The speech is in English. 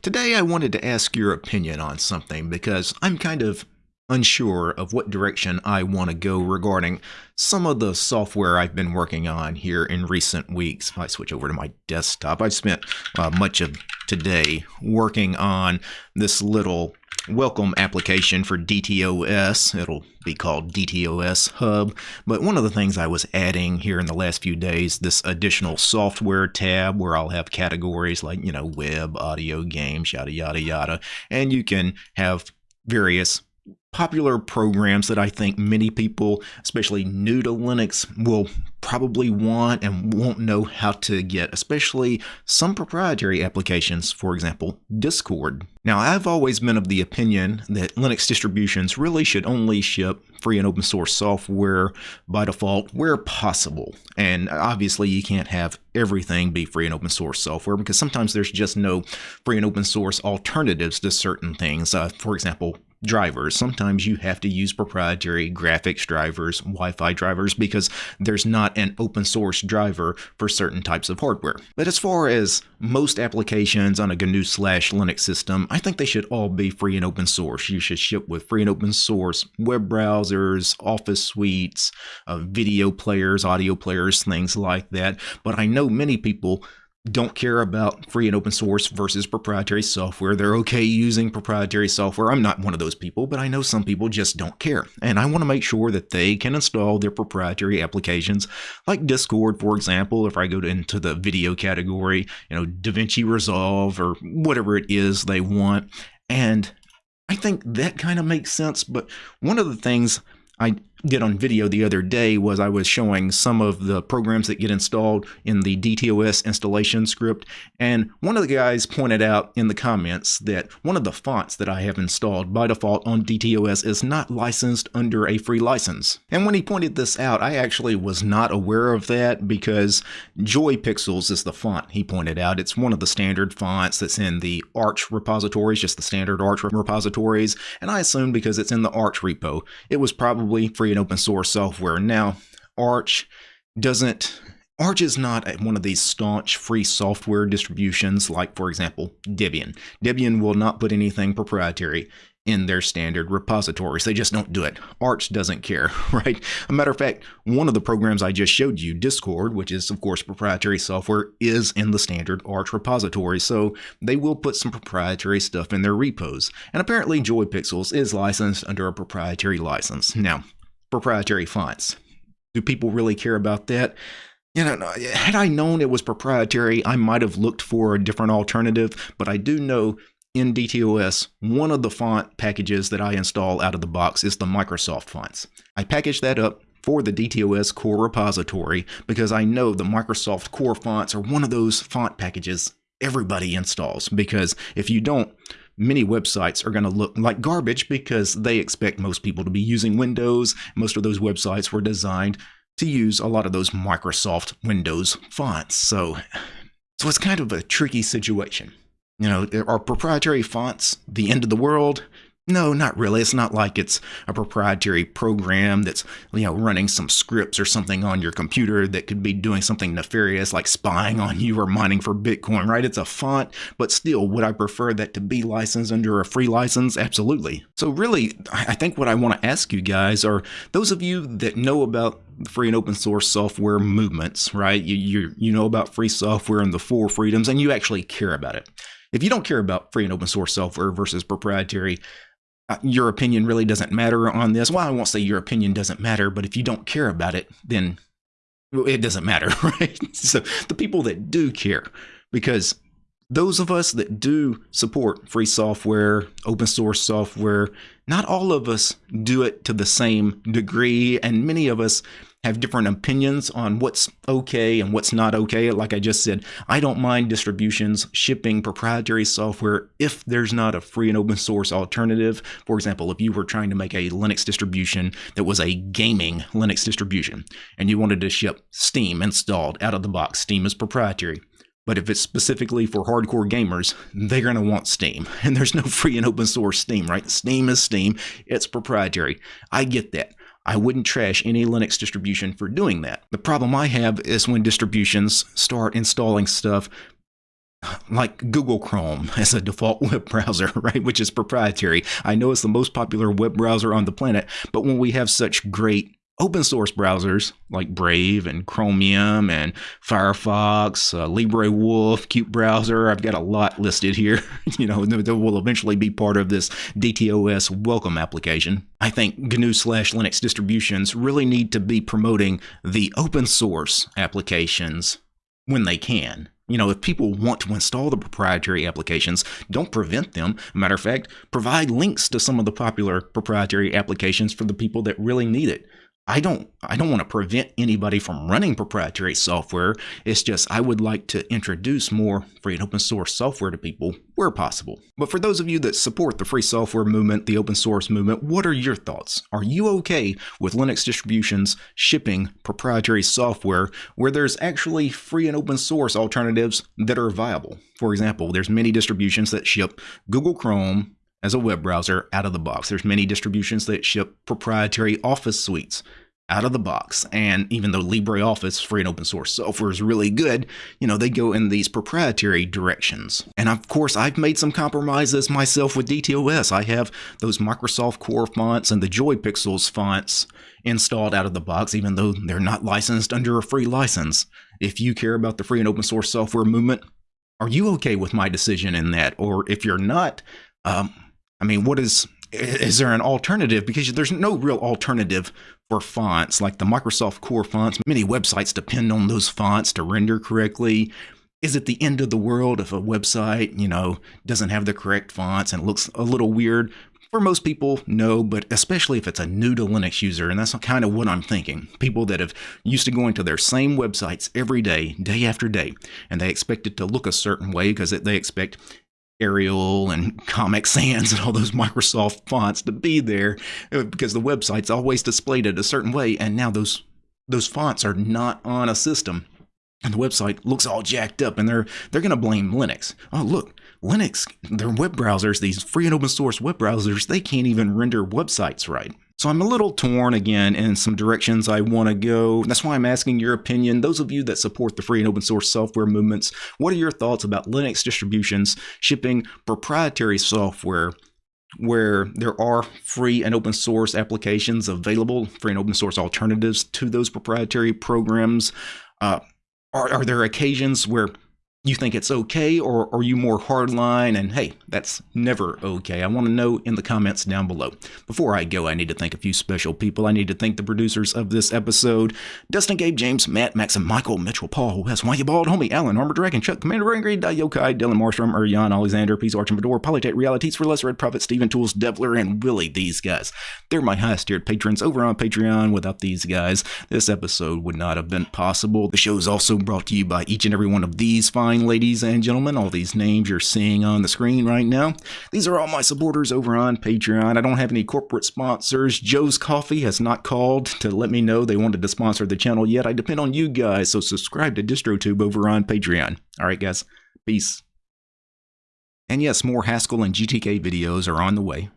Today I wanted to ask your opinion on something because I'm kind of unsure of what direction I want to go regarding some of the software I've been working on here in recent weeks. If I switch over to my desktop, I've spent uh, much of today working on this little welcome application for DTOS. It'll be called DTOS Hub. But one of the things I was adding here in the last few days, this additional software tab where I'll have categories like, you know, web, audio, games, yada, yada, yada. And you can have various popular programs that I think many people, especially new to Linux, will probably want and won't know how to get, especially some proprietary applications, for example, Discord. Now, I've always been of the opinion that Linux distributions really should only ship free and open source software by default where possible. And obviously, you can't have everything be free and open source software because sometimes there's just no free and open source alternatives to certain things. Uh, for example, drivers. Sometimes you have to use proprietary graphics drivers, Wi-Fi drivers, because there's not an open source driver for certain types of hardware. But as far as most applications on a GNU slash Linux system, I think they should all be free and open source. You should ship with free and open source web browsers, office suites, uh, video players, audio players, things like that. But I know many people don't care about free and open source versus proprietary software. They're okay using proprietary software. I'm not one of those people, but I know some people just don't care. And I want to make sure that they can install their proprietary applications like Discord, for example, if I go into the video category, you know, DaVinci Resolve or whatever it is they want. And I think that kind of makes sense. But one of the things I did on video the other day was I was showing some of the programs that get installed in the DTOS installation script. And one of the guys pointed out in the comments that one of the fonts that I have installed by default on DTOS is not licensed under a free license. And when he pointed this out, I actually was not aware of that because Joy Pixels is the font he pointed out. It's one of the standard fonts that's in the Arch repositories, just the standard Arch repositories. And I assumed because it's in the Arch repo, it was probably free free and open source software. Now, Arch doesn't Arch is not one of these staunch free software distributions like, for example, Debian. Debian will not put anything proprietary in their standard repositories. They just don't do it. Arch doesn't care, right? A matter of fact, one of the programs I just showed you, Discord, which is of course proprietary software, is in the standard Arch repository. So they will put some proprietary stuff in their repos. And apparently Joy Pixels is licensed under a proprietary license. Now, proprietary fonts. Do people really care about that? You know, had I known it was proprietary, I might have looked for a different alternative, but I do know in DTOS, one of the font packages that I install out of the box is the Microsoft fonts. I package that up for the DTOS core repository because I know the Microsoft core fonts are one of those font packages everybody installs because if you don't, many websites are going to look like garbage because they expect most people to be using Windows. Most of those websites were designed to use a lot of those Microsoft Windows fonts. So, so it's kind of a tricky situation. You know, are proprietary fonts the end of the world? No, not really. It's not like it's a proprietary program that's, you know, running some scripts or something on your computer that could be doing something nefarious like spying on you or mining for Bitcoin, right? It's a font, but still, would I prefer that to be licensed under a free license? Absolutely. So really, I think what I want to ask you guys are those of you that know about free and open source software movements, right? You, you, you know about free software and the four freedoms, and you actually care about it. If you don't care about free and open source software versus proprietary, uh, your opinion really doesn't matter on this. Well, I won't say your opinion doesn't matter, but if you don't care about it, then it doesn't matter, right? So the people that do care, because those of us that do support free software, open source software, not all of us do it to the same degree, and many of us have different opinions on what's okay and what's not okay. Like I just said, I don't mind distributions shipping proprietary software if there's not a free and open source alternative. For example, if you were trying to make a Linux distribution that was a gaming Linux distribution and you wanted to ship Steam installed out of the box, Steam is proprietary. But if it's specifically for hardcore gamers, they're going to want Steam. And there's no free and open source Steam, right? Steam is Steam. It's proprietary. I get that. I wouldn't trash any Linux distribution for doing that. The problem I have is when distributions start installing stuff like Google Chrome as a default web browser, right? Which is proprietary. I know it's the most popular web browser on the planet, but when we have such great open source browsers like Brave and Chromium and Firefox, uh, LibreWolf, qutebrowser. I've got a lot listed here, you know, that will eventually be part of this DTOS welcome application. I think GNU slash Linux distributions really need to be promoting the open source applications when they can. You know, if people want to install the proprietary applications, don't prevent them. Matter of fact, provide links to some of the popular proprietary applications for the people that really need it. I don't I don't want to prevent anybody from running proprietary software. It's just I would like to introduce more free and open source software to people where possible. But for those of you that support the free software movement, the open source movement, what are your thoughts? Are you okay with Linux distributions shipping proprietary software where there's actually free and open source alternatives that are viable? For example, there's many distributions that ship Google Chrome, as a web browser out of the box. There's many distributions that ship proprietary Office suites out of the box. And even though LibreOffice free and open source software is really good, you know, they go in these proprietary directions. And of course, I've made some compromises myself with DTOS. I have those Microsoft Core fonts and the Joy Pixels fonts installed out of the box, even though they're not licensed under a free license. If you care about the free and open source software movement, are you okay with my decision in that? Or if you're not, um, I mean, what is is there an alternative? Because there's no real alternative for fonts like the Microsoft Core fonts. Many websites depend on those fonts to render correctly. Is it the end of the world if a website, you know, doesn't have the correct fonts and looks a little weird? For most people, no, but especially if it's a new to Linux user, and that's kind of what I'm thinking. People that have used to going to their same websites every day, day after day, and they expect it to look a certain way because they expect Arial and Comic Sans and all those Microsoft fonts to be there uh, because the website's always displayed it a certain way, and now those those fonts are not on a system, and the website looks all jacked up, and they're they're going to blame Linux. Oh, look, Linux, their web browsers, these free and open source web browsers, they can't even render websites right. So I'm a little torn again in some directions I want to go. That's why I'm asking your opinion. Those of you that support the free and open source software movements, what are your thoughts about Linux distributions shipping proprietary software where there are free and open source applications available, free and open source alternatives to those proprietary programs? Uh, are, are there occasions where you think it's okay, or are you more hardline and hey, that's never okay? I want to know in the comments down below. Before I go, I need to thank a few special people. I need to thank the producers of this episode Dustin, Gabe, James, Matt, Max, and Michael, Mitchell, Paul, Wes, Why You Bald, Homie, Alan, Armor Dragon, Chuck, Commander Angry, Yokai, Dylan Marstrom, Urian, Alexander, Peace Arch Fedor, Polytech Realities for Less, Red Prophet, Steven Tools, Devler, and Willie. These guys. They're my highest tiered patrons over on Patreon. Without these guys, this episode would not have been possible. The show is also brought to you by each and every one of these fine ladies and gentlemen, all these names you're seeing on the screen right now. These are all my supporters over on Patreon. I don't have any corporate sponsors. Joe's Coffee has not called to let me know they wanted to sponsor the channel yet. I depend on you guys, so subscribe to DistroTube over on Patreon. All right, guys. Peace. And yes, more Haskell and GTK videos are on the way.